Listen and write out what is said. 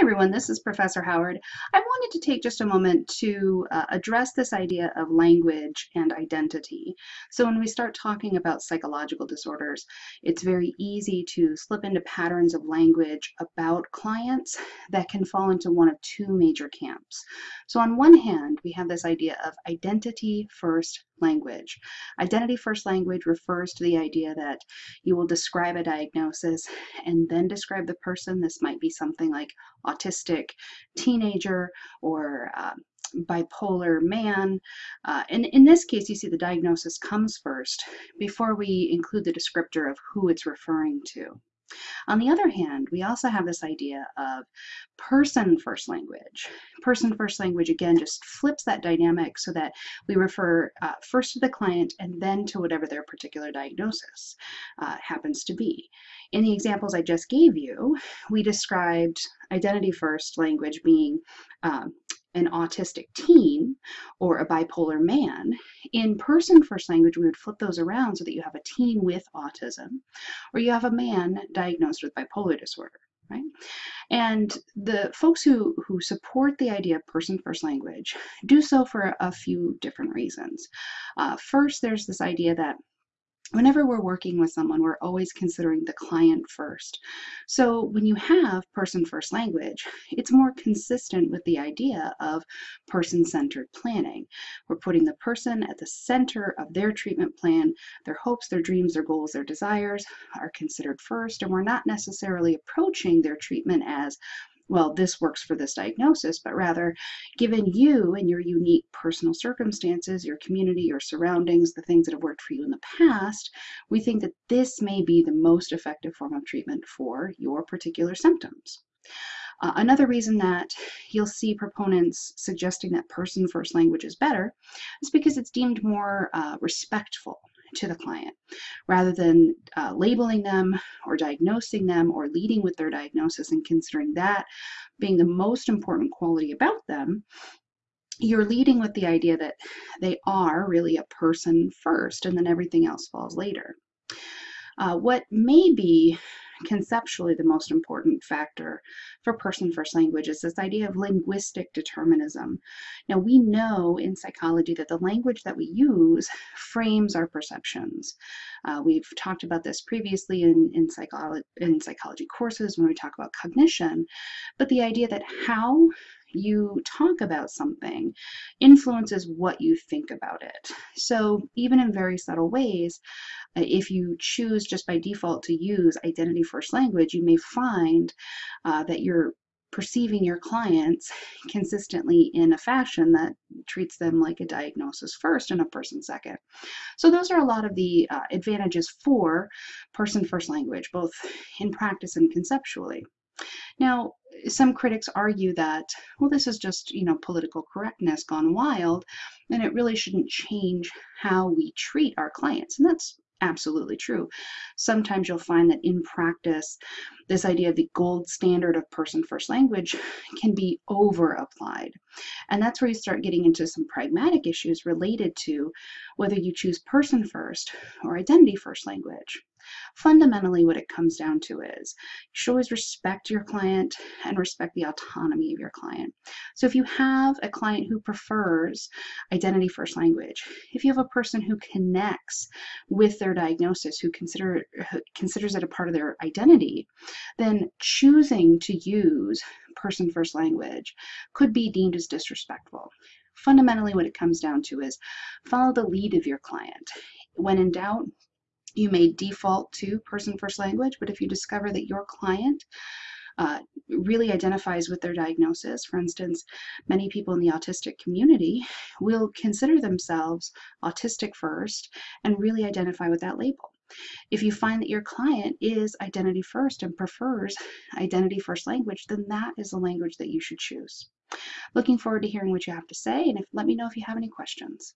everyone, this is Professor Howard. I wanted to take just a moment to uh, address this idea of language and identity. So when we start talking about psychological disorders, it's very easy to slip into patterns of language about clients that can fall into one of two major camps. So on one hand, we have this idea of identity first language. Identity first language refers to the idea that you will describe a diagnosis and then describe the person. This might be something like autistic teenager or uh, bipolar man. Uh, and in this case, you see the diagnosis comes first before we include the descriptor of who it's referring to. On the other hand, we also have this idea of person first language. Person first language, again, just flips that dynamic so that we refer uh, first to the client and then to whatever their particular diagnosis uh, happens to be. In the examples I just gave you, we described identity first language being um, an autistic teen or a bipolar man, in person first language, we would flip those around so that you have a teen with autism or you have a man diagnosed with bipolar disorder. Right? And the folks who, who support the idea of person first language do so for a few different reasons. Uh, first, there's this idea that whenever we're working with someone, we're always considering the client first. So when you have person first language, it's more consistent with the idea of person centered planning. We're putting the person at the center of their treatment plan. Their hopes, their dreams, their goals, their desires are considered first, and we're not necessarily approaching their treatment as well, this works for this diagnosis, but rather, given you and your unique personal circumstances, your community, your surroundings, the things that have worked for you in the past, we think that this may be the most effective form of treatment for your particular symptoms. Uh, another reason that you'll see proponents suggesting that person first language is better is because it's deemed more uh, respectful to the client rather than uh, labeling them or diagnosing them or leading with their diagnosis and considering that being the most important quality about them you're leading with the idea that they are really a person first and then everything else falls later. Uh, what may be conceptually the most important factor for person first language is this idea of linguistic determinism. Now we know in psychology that the language that we use frames our perceptions. Uh, we've talked about this previously in, in, psycholo in psychology courses when we talk about cognition, but the idea that how you talk about something influences what you think about it. So even in very subtle ways, uh, if you choose just by default to use identity first language, you may find uh, that you're perceiving your clients consistently in a fashion that treats them like a diagnosis first and a person second. So those are a lot of the uh, advantages for person first language, both in practice and conceptually. Now, some critics argue that, well, this is just, you know, political correctness gone wild, and it really shouldn't change how we treat our clients. And that's absolutely true. Sometimes you'll find that in practice, this idea of the gold standard of person first language can be over applied. And that's where you start getting into some pragmatic issues related to whether you choose person first or identity first language. Fundamentally, what it comes down to is you should always respect your client and respect the autonomy of your client. So if you have a client who prefers identity first language, if you have a person who connects with their diagnosis, who consider who considers it a part of their identity, then choosing to use person first language could be deemed as disrespectful fundamentally what it comes down to is follow the lead of your client. When in doubt, you may default to person first language, but if you discover that your client uh, really identifies with their diagnosis. For instance, many people in the autistic community will consider themselves autistic first and really identify with that label. If you find that your client is identity first and prefers identity first language, then that is the language that you should choose. Looking forward to hearing what you have to say, and if, let me know if you have any questions.